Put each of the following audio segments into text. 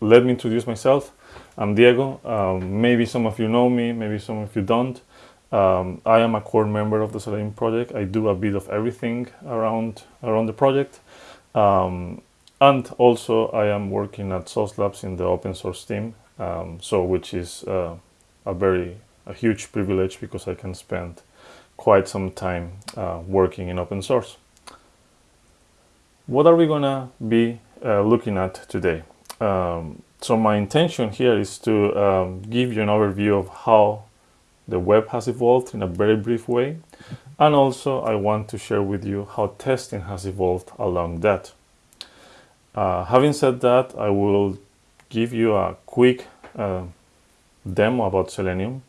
let me introduce myself. I'm Diego. Um, maybe some of you know me, maybe some of you don't. Um, I am a core member of the Selenium project. I do a bit of everything around around the project. Um, and also I am working at Sauce Labs in the open source team. Um, so which is uh, a very a huge privilege because I can spend quite some time uh, working in open source. What are we gonna be uh, looking at today? Um, so my intention here is to um, give you an overview of how the web has evolved in a very brief way. And also I want to share with you how testing has evolved along that. Uh, having said that, I will give you a quick uh, demo about Selenium.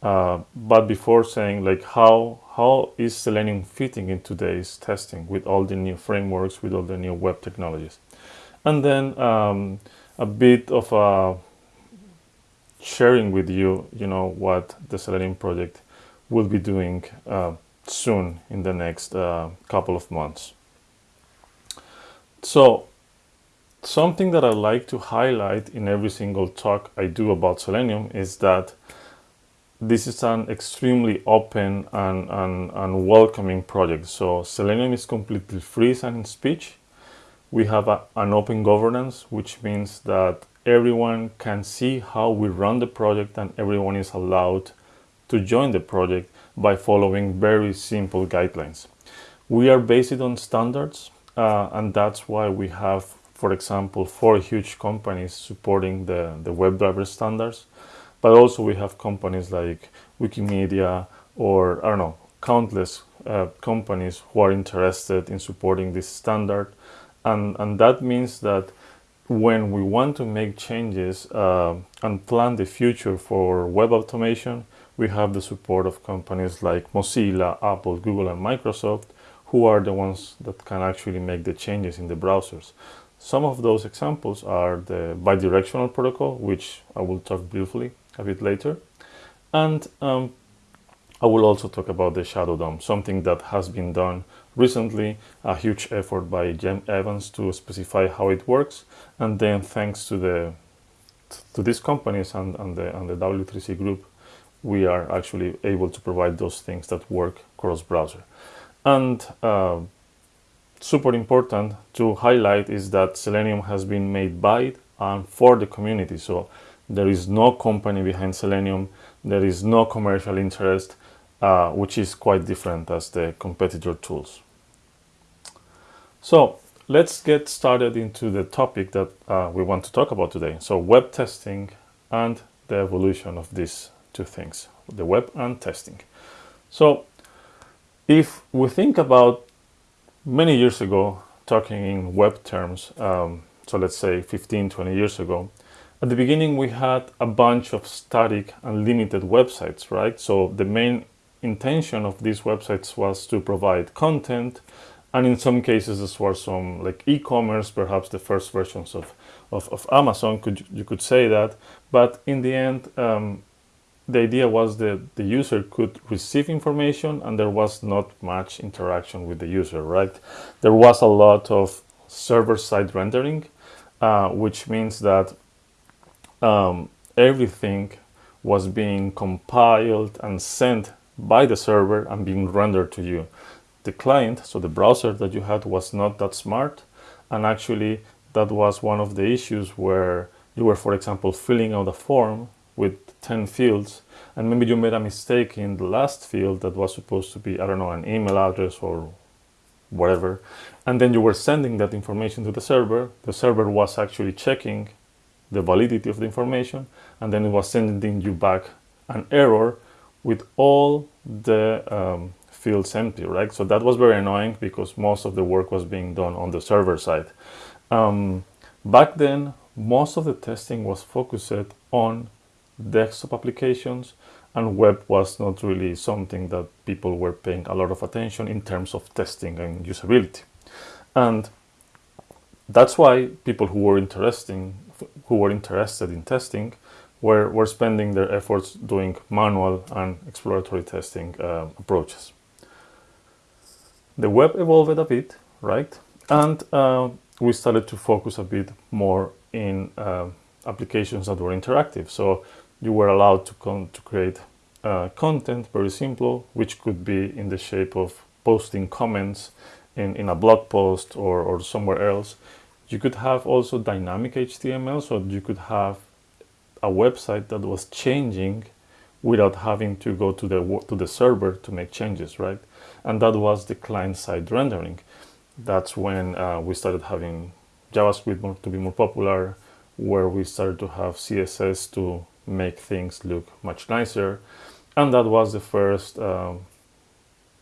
Uh, but before saying like how how is Selenium fitting in today's testing with all the new frameworks, with all the new web technologies, and then um, a bit of a sharing with you, you know, what the Selenium project will be doing uh, soon in the next uh, couple of months. So something that I like to highlight in every single talk I do about Selenium is that this is an extremely open and, and, and welcoming project. So Selenium is completely free and speech. We have a, an open governance, which means that everyone can see how we run the project and everyone is allowed to join the project by following very simple guidelines. We are based on standards uh, and that's why we have, for example, four huge companies supporting the, the WebDriver standards, but also we have companies like Wikimedia or, I don't know, countless uh, companies who are interested in supporting this standard. And, and that means that when we want to make changes uh, and plan the future for web automation, we have the support of companies like Mozilla, Apple, Google, and Microsoft, who are the ones that can actually make the changes in the browsers. Some of those examples are the bidirectional protocol, which I will talk briefly a bit later. And um, I will also talk about the Shadow DOM, something that has been done recently, a huge effort by Jim Evans to specify how it works. And then thanks to the to these companies and, and, the, and the W3C group, we are actually able to provide those things that work cross-browser. And uh, super important to highlight is that Selenium has been made by and for the community. So there is no company behind Selenium. There is no commercial interest, uh, which is quite different as the competitor tools. So let's get started into the topic that uh, we want to talk about today. So web testing and the evolution of these two things, the web and testing. So if we think about many years ago, talking in web terms, um, so let's say 15, 20 years ago, at the beginning we had a bunch of static and limited websites, right? So the main intention of these websites was to provide content and in some cases this was some like e-commerce perhaps the first versions of, of, of, Amazon could you could say that. But in the end um, the idea was that the user could receive information and there was not much interaction with the user right? There was a lot of server-side rendering uh, which means that um, everything was being compiled and sent by the server and being rendered to you the client, so the browser that you had was not that smart. And actually that was one of the issues where you were, for example, filling out a form with 10 fields and maybe you made a mistake in the last field that was supposed to be, I don't know, an email address or whatever. And then you were sending that information to the server. The server was actually checking the validity of the information and then it was sending you back an error with all the um, fields empty, right? So that was very annoying because most of the work was being done on the server side. Um, back then, most of the testing was focused on desktop applications and web was not really something that people were paying a lot of attention in terms of testing and usability. And that's why people who were interesting, who were interested in testing were, were spending their efforts doing manual and exploratory testing uh, approaches the web evolved a bit, right? And uh, we started to focus a bit more in uh, applications that were interactive. So you were allowed to, to create uh, content, very simple, which could be in the shape of posting comments in, in a blog post or, or somewhere else. You could have also dynamic HTML, so you could have a website that was changing without having to go to the to the server to make changes, right? And that was the client-side rendering. That's when uh, we started having JavaScript more, to be more popular, where we started to have CSS to make things look much nicer, and that was the first um,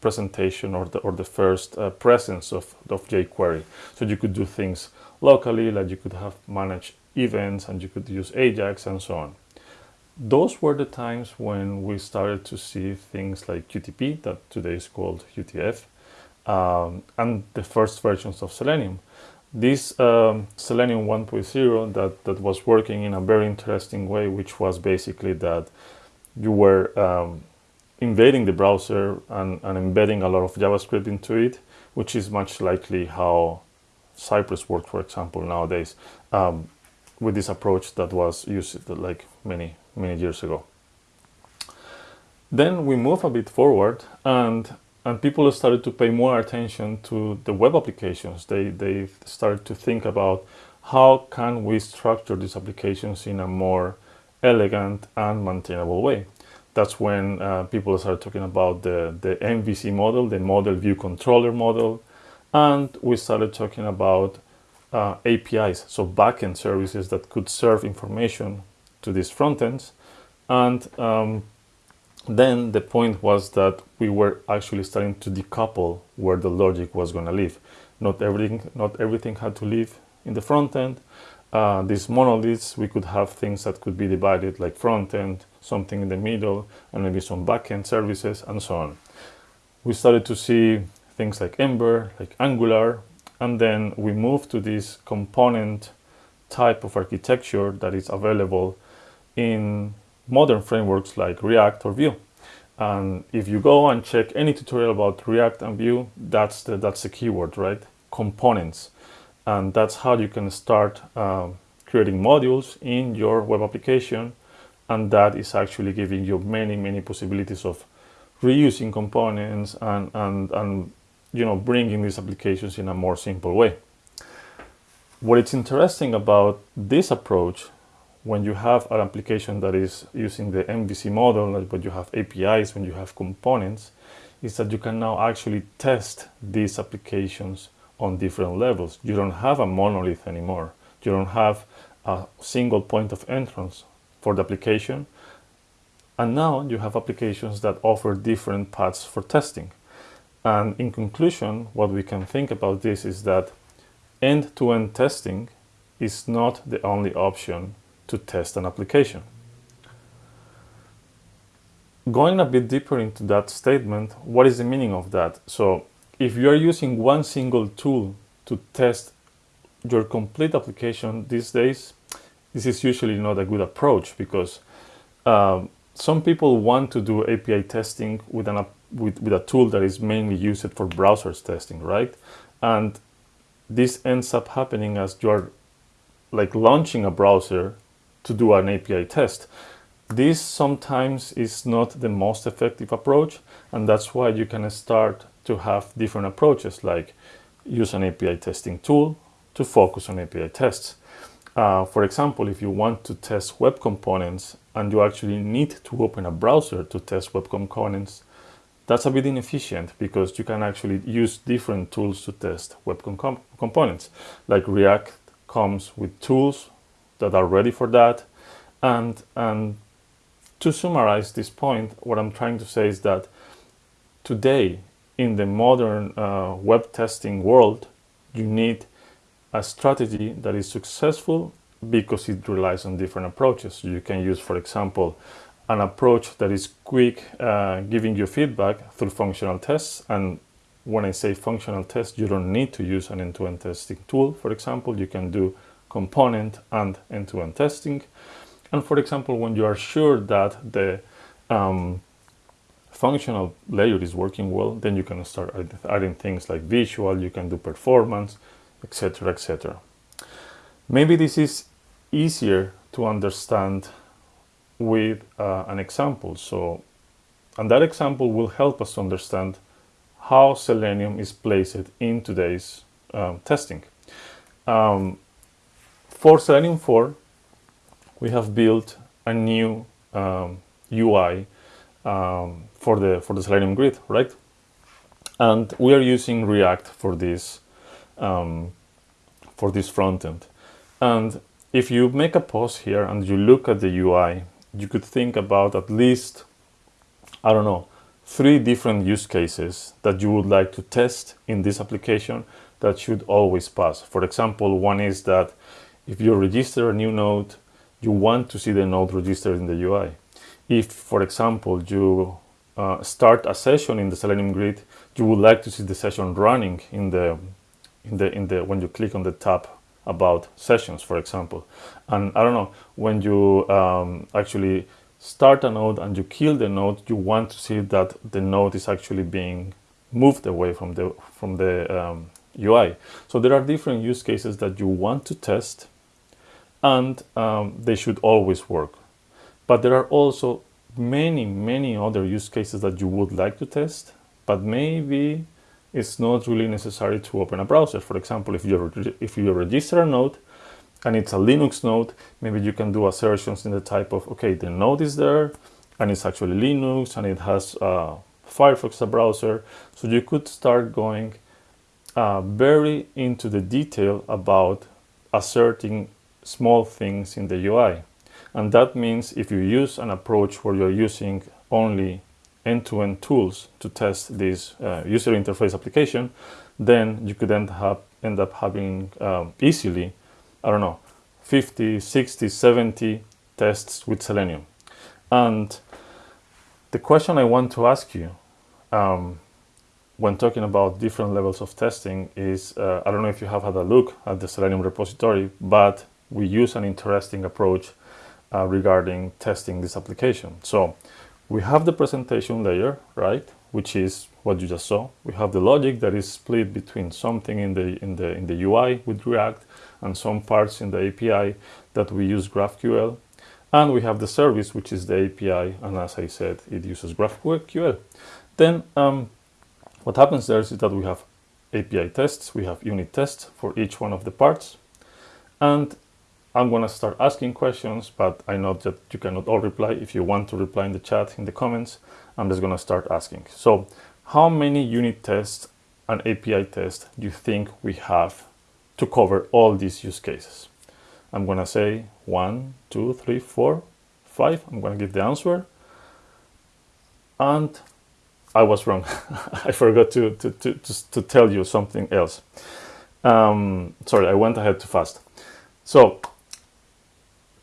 presentation or the or the first uh, presence of of jQuery. So you could do things locally, like you could have managed events, and you could use Ajax and so on those were the times when we started to see things like QTP, that today is called UTF, um, and the first versions of Selenium. This um, Selenium 1.0 that, that was working in a very interesting way, which was basically that you were um, invading the browser and, and, embedding a lot of JavaScript into it, which is much likely how Cypress works, for example, nowadays, um, with this approach that was used like many many years ago. Then we move a bit forward and and people started to pay more attention to the web applications. They, they started to think about how can we structure these applications in a more elegant and maintainable way. That's when uh, people started talking about the, the MVC model, the model view controller model, and we started talking about uh, APIs, so backend services that could serve information to these frontends. And um, then the point was that we were actually starting to decouple where the logic was going to live. Not everything, not everything had to live in the front end. Uh, these monoliths, we could have things that could be divided like front end, something in the middle, and maybe some backend services and so on. We started to see things like Ember, like Angular, and then we move to this component type of architecture that is available in modern frameworks like React or Vue. And if you go and check any tutorial about React and Vue, that's the, that's the keyword, right? Components. And that's how you can start um, creating modules in your web application. And that is actually giving you many, many possibilities of reusing components and, and, and you know, bringing these applications in a more simple way. What is interesting about this approach when you have an application that is using the MVC model, but you have APIs, when you have components, is that you can now actually test these applications on different levels. You don't have a monolith anymore. You don't have a single point of entrance for the application. And now you have applications that offer different paths for testing. And in conclusion, what we can think about this is that end-to-end -end testing is not the only option to test an application. Going a bit deeper into that statement, what is the meaning of that? So if you are using one single tool to test your complete application these days, this is usually not a good approach because um, some people want to do API testing with, an, with, with a tool that is mainly used for browsers testing, right? And this ends up happening as you're like launching a browser to do an API test. This sometimes is not the most effective approach, and that's why you can start to have different approaches, like use an API testing tool to focus on API tests. Uh, for example, if you want to test web components and you actually need to open a browser to test web components, that's a bit inefficient because you can actually use different tools to test web com components. Like React comes with tools that are ready for that. And, and to summarize this point, what I'm trying to say is that today in the modern uh, web testing world, you need a strategy that is successful because it relies on different approaches. You can use, for example, an approach that is quick, uh, giving you feedback through functional tests. And when I say functional tests, you don't need to use an end-to-end -end testing tool. For example, you can do component and end-to-end -end testing. And for example, when you are sure that the um, functional layer is working well, then you can start adding things like visual, you can do performance, etc., etc. Maybe this is easier to understand with uh, an example. So, and that example will help us understand how Selenium is placed in today's um, testing. Um, for Selenium 4, we have built a new um, UI um, for the for the Selenium grid, right? And we are using React for this um, for this front end. And if you make a pause here and you look at the UI, you could think about at least, I don't know, three different use cases that you would like to test in this application that should always pass. For example, one is that if you register a new node, you want to see the node registered in the UI. If, for example, you uh, start a session in the Selenium grid, you would like to see the session running in the in the in the when you click on the tab about sessions, for example. And I don't know when you um, actually start a node and you kill the node, you want to see that the node is actually being moved away from the from the um, UI. So there are different use cases that you want to test and um, they should always work. But there are also many, many other use cases that you would like to test, but maybe it's not really necessary to open a browser. For example, if you if you register a node and it's a Linux node, maybe you can do assertions in the type of, okay, the node is there and it's actually Linux and it has uh, Firefox, a browser. So you could start going uh, very into the detail about asserting small things in the UI. And that means if you use an approach where you're using only end-to-end -end tools to test this uh, user interface application, then you could end up, end up having um, easily, I don't know, 50, 60, 70 tests with Selenium. And the question I want to ask you um, when talking about different levels of testing is, uh, I don't know if you have had a look at the Selenium repository, but we use an interesting approach uh, regarding testing this application. So we have the presentation layer, right? Which is what you just saw. We have the logic that is split between something in the in the in the UI with React and some parts in the API that we use GraphQL. And we have the service, which is the API, and as I said, it uses GraphQL. Then um, what happens there is that we have API tests, we have unit tests for each one of the parts, and I'm going to start asking questions, but I know that you cannot all reply. If you want to reply in the chat, in the comments, I'm just going to start asking. So how many unit tests and API tests do you think we have to cover all these use cases? I'm going to say one, two, three, four, five. I'm going to give the answer. And I was wrong. I forgot to, to, to, to, tell you something else. Um, sorry, I went ahead too fast. So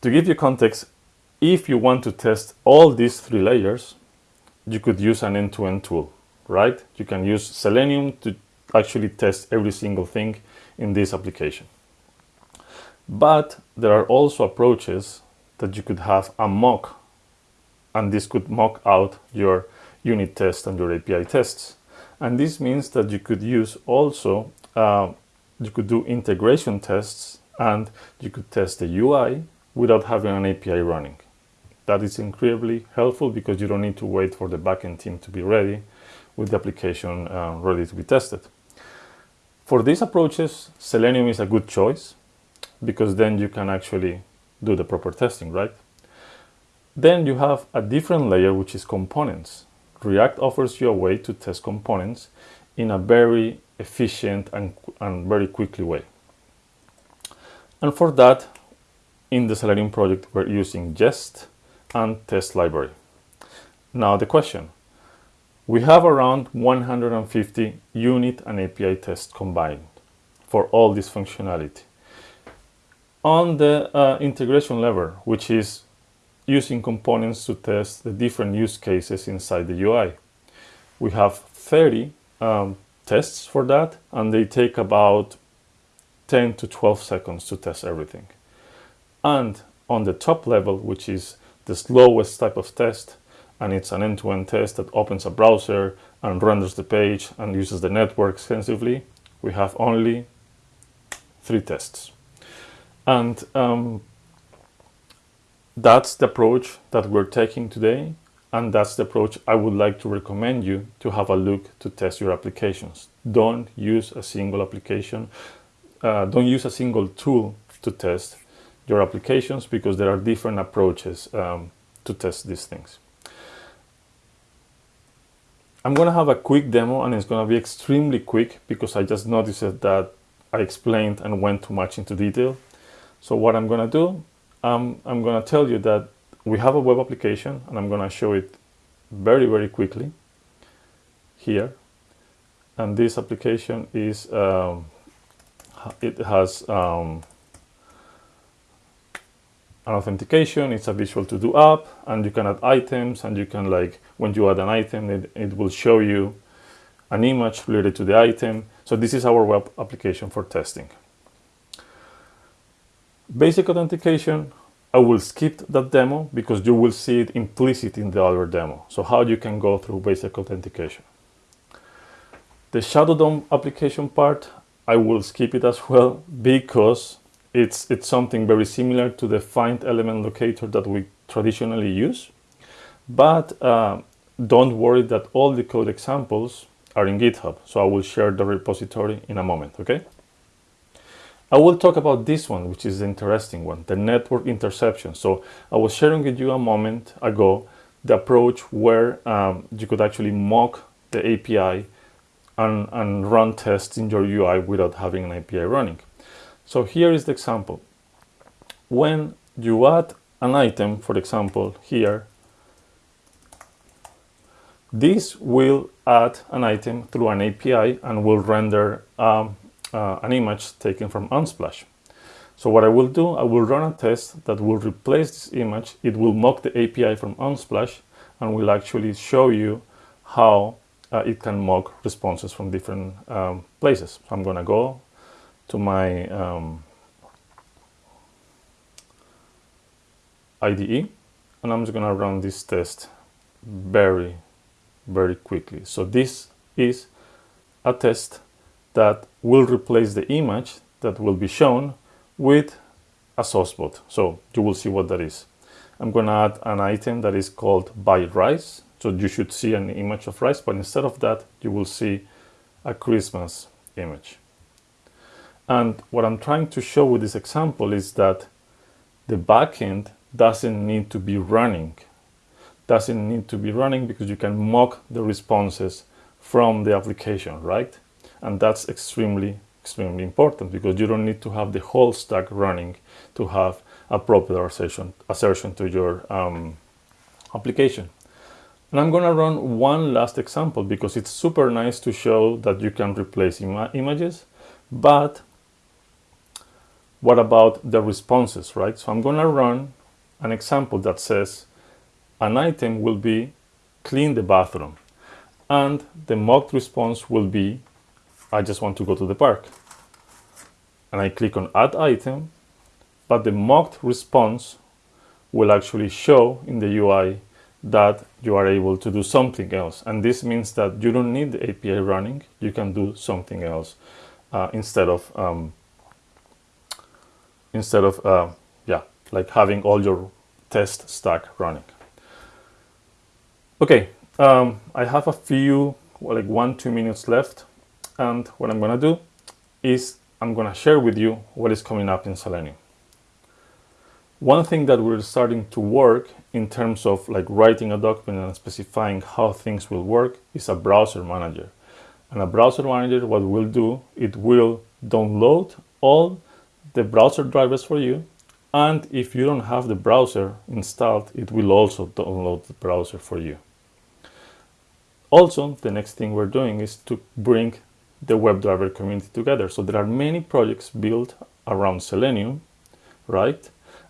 to give you context, if you want to test all these three layers, you could use an end-to-end -end tool, right? You can use Selenium to actually test every single thing in this application. But there are also approaches that you could have a mock, and this could mock out your unit test and your API tests. And this means that you could use also, uh, you could do integration tests and you could test the UI without having an API running. That is incredibly helpful because you don't need to wait for the backend team to be ready with the application uh, ready to be tested. For these approaches, Selenium is a good choice because then you can actually do the proper testing, right? Then you have a different layer, which is components. React offers you a way to test components in a very efficient and, and very quickly way. And for that, in the Selenium project, we're using Jest and test library. Now the question, we have around 150 unit and API tests combined for all this functionality. On the uh, integration level, which is using components to test the different use cases inside the UI, we have 30 um, tests for that, and they take about 10 to 12 seconds to test everything. And on the top level, which is the slowest type of test, and it's an end-to-end -end test that opens a browser and renders the page and uses the network extensively, we have only three tests. And um, that's the approach that we're taking today and that's the approach I would like to recommend you to have a look to test your applications. Don't use a single application, uh, don't use a single tool to test your applications because there are different approaches um, to test these things. I'm going to have a quick demo and it's going to be extremely quick because I just noticed that I explained and went too much into detail. So what I'm going to do, um, I'm going to tell you that we have a web application and I'm going to show it very, very quickly here. And this application is, um, it has um, an authentication, it's a visual to do app and you can add items and you can like, when you add an item, it, it will show you an image related to the item. So this is our web application for testing. Basic authentication, I will skip that demo because you will see it implicit in the other demo. So how you can go through basic authentication. The Shadow DOM application part, I will skip it as well because it's, it's something very similar to the find element locator that we traditionally use. But uh, don't worry that all the code examples are in GitHub. So I will share the repository in a moment, okay? I will talk about this one, which is the interesting one, the network interception. So I was sharing with you a moment ago the approach where um, you could actually mock the API and, and run tests in your UI without having an API running. So here is the example. When you add an item, for example, here, this will add an item through an API and will render um, uh, an image taken from Unsplash. So what I will do, I will run a test that will replace this image. It will mock the API from Unsplash and will actually show you how uh, it can mock responses from different um, places. So I'm going to go to my um, IDE and I'm just to run this test very, very quickly. So this is a test that will replace the image that will be shown with a source bot. So you will see what that is. I'm to add an item that is called buy rice. So you should see an image of rice, but instead of that, you will see a Christmas image. And what I'm trying to show with this example is that the backend doesn't need to be running. Doesn't need to be running because you can mock the responses from the application, right? And that's extremely, extremely important because you don't need to have the whole stack running to have a proper assertion, assertion to your um, application. And I'm going to run one last example because it's super nice to show that you can replace Im images, but what about the responses, right? So I'm going to run an example that says an item will be clean the bathroom and the mocked response will be I just want to go to the park and I click on add item but the mocked response will actually show in the UI that you are able to do something else and this means that you don't need the API running you can do something else uh, instead of um, instead of, uh, yeah, like having all your test stack running. Okay, um, I have a few, like one, two minutes left. And what I'm gonna do is I'm gonna share with you what is coming up in Selenium. One thing that we're starting to work in terms of like writing a document and specifying how things will work is a browser manager. And a browser manager, what will do, it will download all the browser drivers for you. And if you don't have the browser installed, it will also download the browser for you. Also, the next thing we're doing is to bring the WebDriver community together. So there are many projects built around Selenium, right?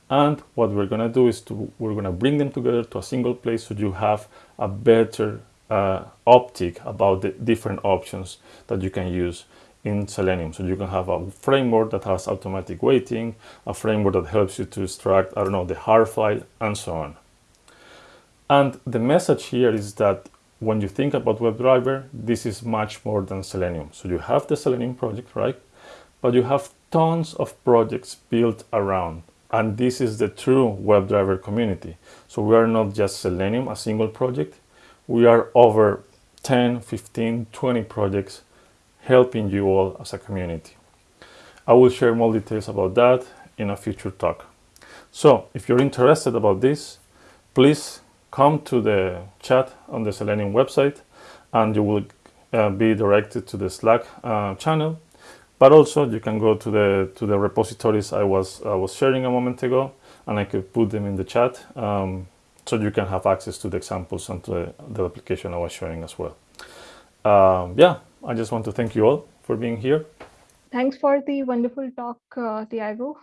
And what we're going to do is to we're going to bring them together to a single place so you have a better uh, optic about the different options that you can use in Selenium. So you can have a framework that has automatic waiting, a framework that helps you to extract, I don't know, the HAR file, and so on. And the message here is that when you think about WebDriver, this is much more than Selenium. So you have the Selenium project, right? But you have tons of projects built around And this is the true WebDriver community. So we are not just Selenium, a single project. We are over 10, 15, 20 projects helping you all as a community. I will share more details about that in a future talk. So if you're interested about this, please come to the chat on the Selenium website and you will uh, be directed to the Slack uh, channel. But also you can go to the to the repositories I was I was sharing a moment ago, and I could put them in the chat, um, so you can have access to the examples and to the, the application I was sharing as well. Um, yeah, I just want to thank you all for being here. Thanks for the wonderful talk, uh, Tiago.